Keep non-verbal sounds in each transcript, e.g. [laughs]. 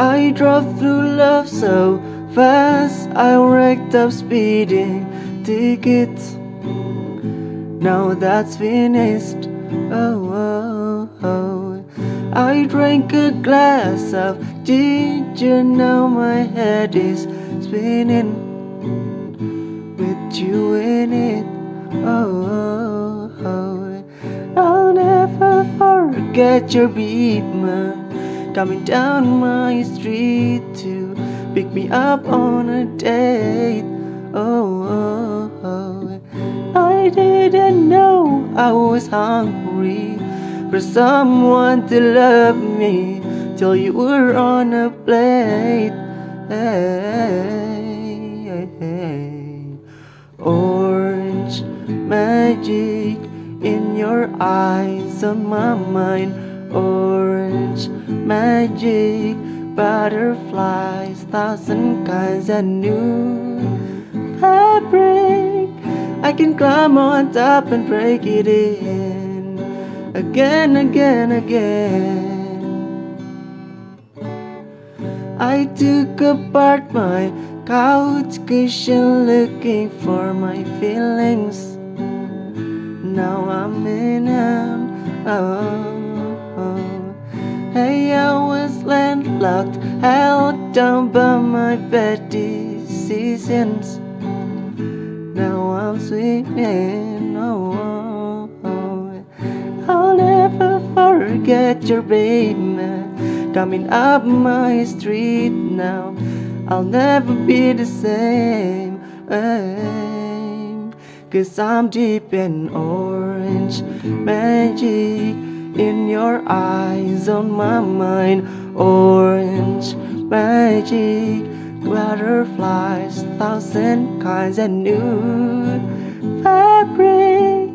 I drove through love so fast I racked up speeding tickets Now that's finished oh, oh, oh. I drank a glass of ginger Now my head is spinning With you in it oh, oh, oh. I'll never forget your beat man Coming down my street to pick me up on a date. Oh, oh, oh. I didn't know I was hungry for someone to love me till you were on a plate. Hey, hey, hey. Orange magic in your eyes on my mind. Orange magic butterflies, thousand kinds of new fabric. I can climb on top and break it in again, again, again. I took apart my couch cushion looking for my feelings. Now I'm in them. Oh. Hey, I was landlocked, held down by my bad decisions. Now I'm swimming, oh, oh, oh. I'll never forget your baby coming up my street now. I'll never be the same. Cause I'm deep in orange magic in your eyes on my mind orange magic butterflies thousand kinds of new fabric.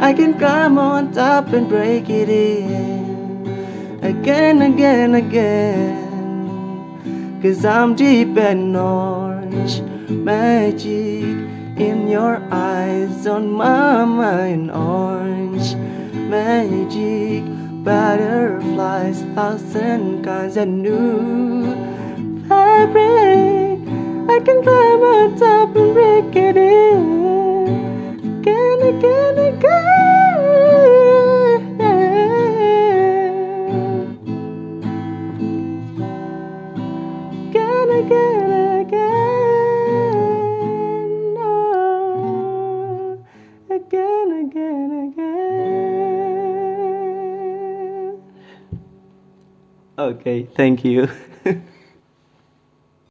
I can climb on top and break it in again again again. Cause I'm deep in orange magic in your eyes on my mind orange magic butterflies, thousand kinds of new fabric. I can climb on top and break it in again, again, again. Again, again. Okay, thank you. [laughs]